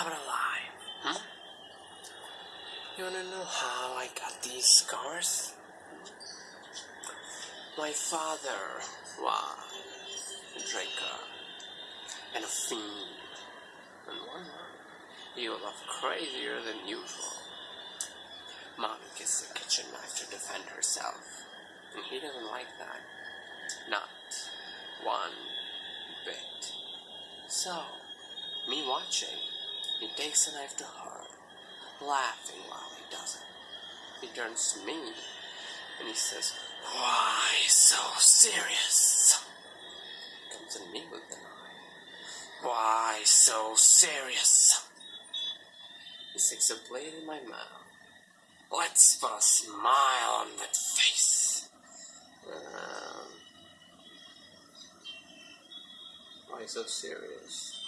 I'm alive. Hmm? You wanna know how I got these scars? My father was a drinker and a fiend. And one night, he was crazier than usual. Mom gets the kitchen knife to defend herself, and he doesn't like that. Not one bit. So, me watching, he takes the knife to her, laughing while he does it. He turns to me, and he says, Why so serious? Comes at me with the knife. Why so serious? He sticks a blade in my mouth. Let's put a smile on that face. Um, why so serious?